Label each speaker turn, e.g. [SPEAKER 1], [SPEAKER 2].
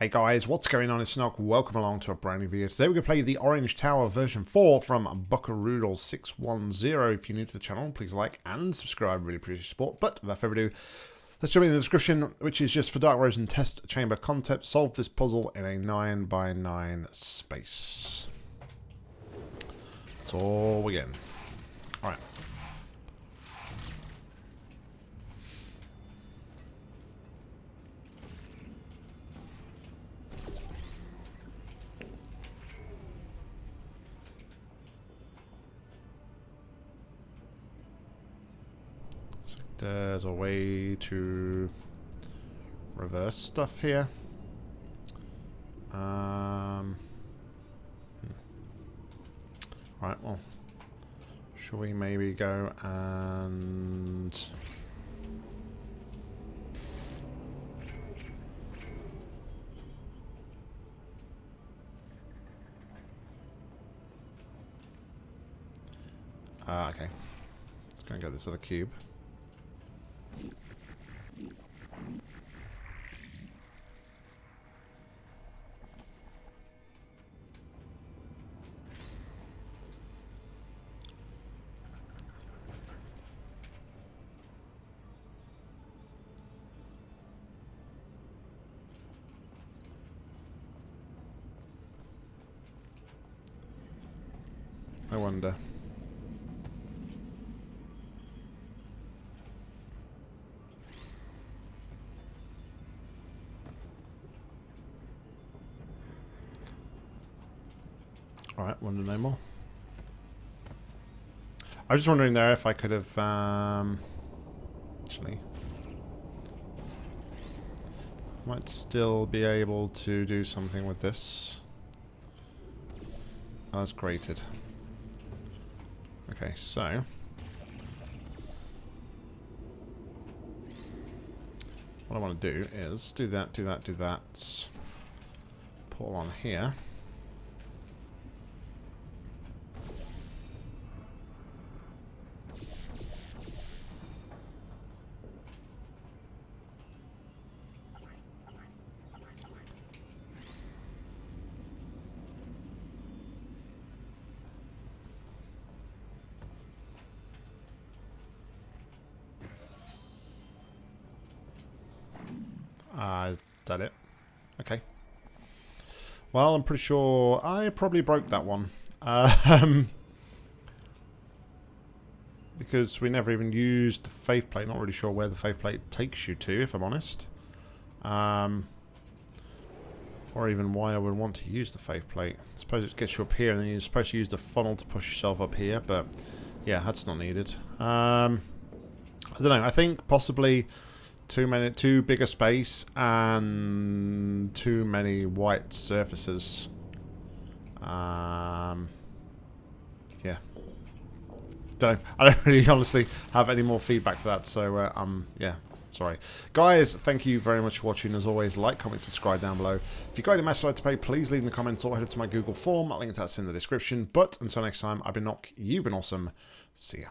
[SPEAKER 1] Hey guys, what's going on? It's Snog. Welcome along to a brand new video. Today we're going to play the Orange Tower version 4 from Buckaroodle610. If you're new to the channel, please like and subscribe. Really appreciate your support. But without further ado, let's jump in the description, which is just for Dark Rose and Test Chamber concept. Solve this puzzle in a 9 by 9 space. That's all we're getting. Alright. There's a way to reverse stuff here. Um, hmm. Right, well, shall we maybe go and... Uh, okay. Let's go and get this other cube. I wonder. Alright, wonder no more. I was just wondering there if I could have, um, actually, might still be able to do something with this. Oh, it's grated. Okay, so... What I want to do is do that, do that, do that. Pull on here. Uh, is that it? Okay. Well, I'm pretty sure I probably broke that one. Um, because we never even used the faith plate. Not really sure where the faith plate takes you to, if I'm honest. Um, or even why I would want to use the faith plate. I suppose it gets you up here, and then you're supposed to use the funnel to push yourself up here, but yeah, that's not needed. Um, I don't know. I think possibly too many, too big a space and too many white surfaces. Um, yeah. Don't. I don't really honestly have any more feedback for that, so uh, um, yeah. Sorry. Guys, thank you very much for watching. As always, like, comment, subscribe down below. If you've got any match like to pay, please leave in the comments or head to my Google form. I'll link to that in the description. But until next time, I've been Nock, you've been awesome. See ya.